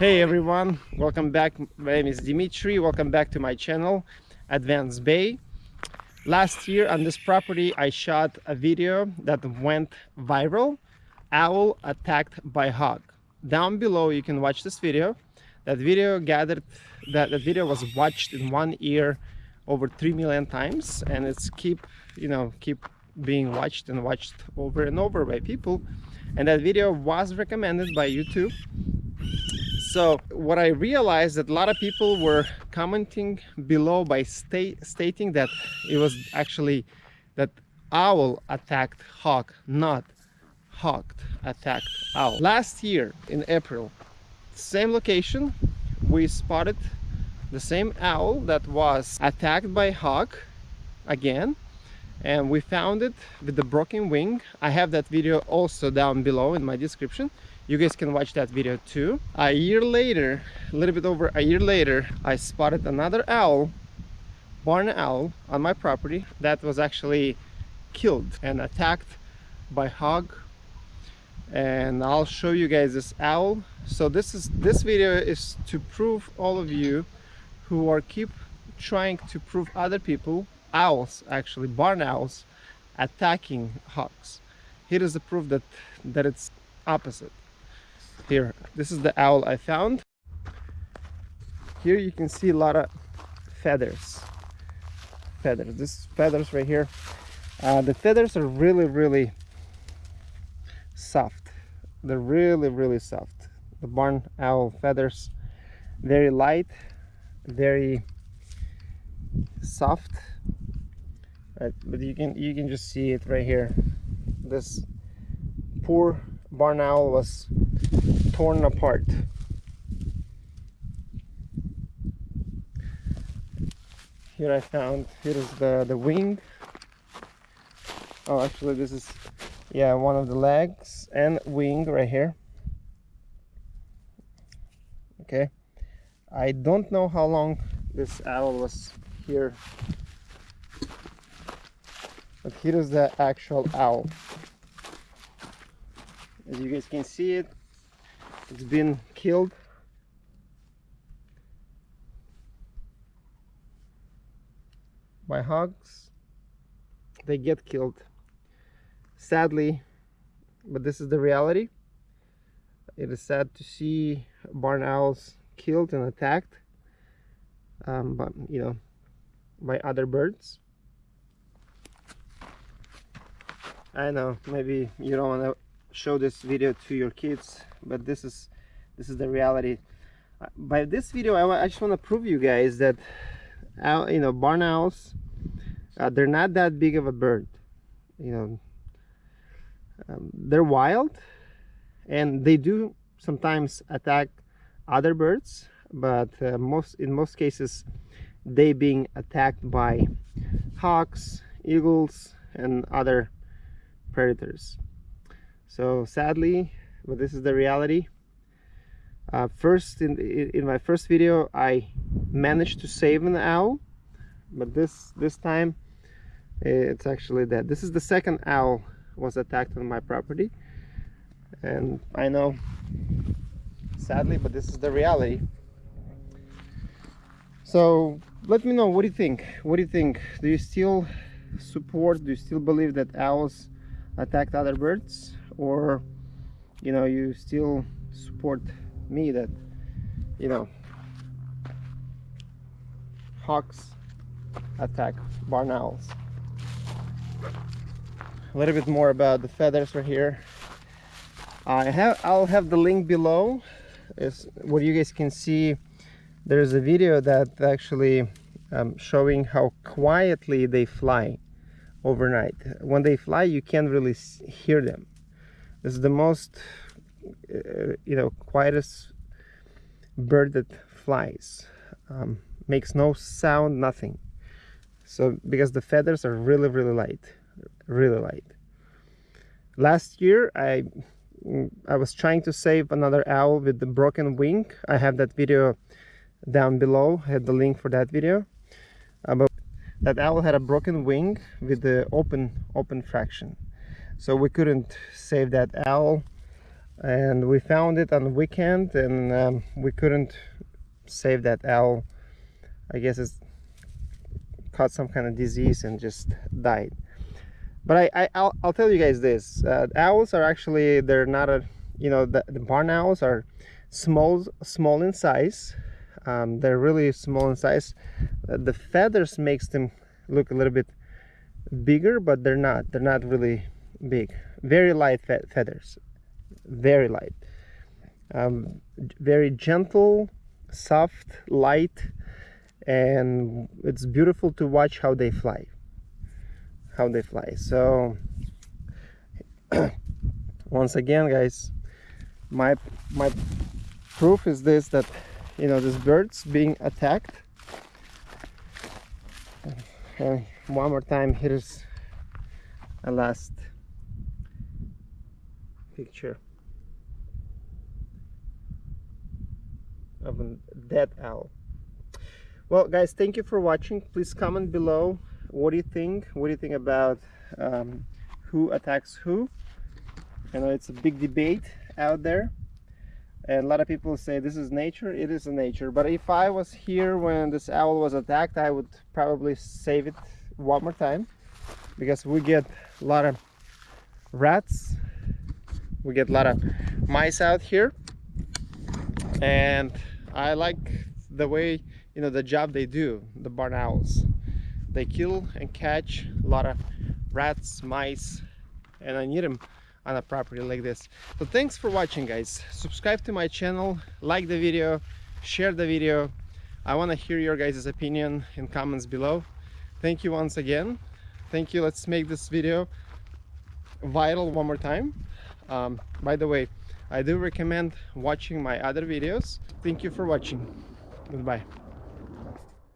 Hey everyone, welcome back. My name is Dimitri. Welcome back to my channel, Advanced Bay. Last year on this property, I shot a video that went viral. Owl attacked by hawk. Down below, you can watch this video. That video gathered, that, that video was watched in one year over 3 million times and it's keep, you know, keep being watched and watched over and over by people. And that video was recommended by YouTube so what I realized that a lot of people were commenting below by sta stating that it was actually that owl attacked hawk, not hawk attacked owl. Last year in April, same location, we spotted the same owl that was attacked by hawk again and we found it with the broken wing. I have that video also down below in my description you guys can watch that video too. A year later a little bit over a year later i spotted another owl barn owl on my property that was actually killed and attacked by hog. And i'll show you guys this owl. So this is this video is to prove all of you who are keep trying to prove other people owls actually barn owls attacking hogs. Here is the proof that that it's opposite here this is the owl i found. Here you can see a lot of feathers. Feathers this feathers right here. Uh, the feathers are really really soft. They're really really soft. The barn owl feathers very light very soft. Right but you can you can just see it right here. This poor barn owl was torn apart. Here I found, here is the, the wing. Oh, actually this is, yeah, one of the legs and wing right here. Okay. I don't know how long this owl was here. But here is the actual owl. As you guys can see it, it's been killed. By hogs? They get killed. Sadly but this is the reality. It is sad to see barn owls killed and attacked um, but you know by other birds. I know maybe you don't want to show this video to your kids but this is this is the reality. Uh, by this video I, I just want to prove you guys that you know barn owls uh, they're not that big of a bird you know. Um, they're wild and they do sometimes attack other birds but uh, most in most cases they being attacked by hawks eagles and other predators so sadly but this is the reality. Uh, first in, in my first video I managed to save an owl but this this time it's actually dead this is the second owl was attacked on my property. And I know sadly but this is the reality. So let me know what do you think? What do you think? Do you still support do you still believe that owls attacked other birds or you know you still support me that you know hawks attack barn owls a little bit more about the feathers right here. I have I'll have the link below. Is what you guys can see. There's a video that actually um, showing how quietly they fly overnight. When they fly you can't really hear them is the most uh, you know quietest bird that flies. Um, makes no sound nothing. So because the feathers are really really light really light. Last year I I was trying to save another owl with the broken wing. I have that video down below. I had the link for that video. Uh, but that owl had a broken wing with the open open fraction so we couldn't save that owl and we found it on the weekend and um, we couldn't save that owl i guess it's caught some kind of disease and just died. But i, I will I'll tell you guys this uh, owls are actually they're not a you know the, the barn owls are small small in size. Um, they're really small in size. Uh, the feathers makes them look a little bit bigger but they're not. They're not really big very light fe feathers very light. Um, very gentle soft light and it's beautiful to watch how they fly how they fly. So once again guys my my proof is this that you know this bird's being attacked. And one more time here's a last picture of a dead owl. Well guys thank you for watching. Please comment below what do you think? What do you think about um, who attacks who? You know it's a big debate out there and a lot of people say this is nature. It is a nature. But if i was here when this owl was attacked i would probably save it one more time because we get a lot of rats we get a lot of mice out here. And i like the way you know the job they do the barn owls. They kill and catch a lot of rats mice and i need them on a property like this. So thanks for watching guys. Subscribe to my channel like the video share the video. I want to hear your guys opinion in comments below. Thank you once again. Thank you. Let's make this video viral one more time um, by the way I do recommend watching my other videos. Thank you for watching. Goodbye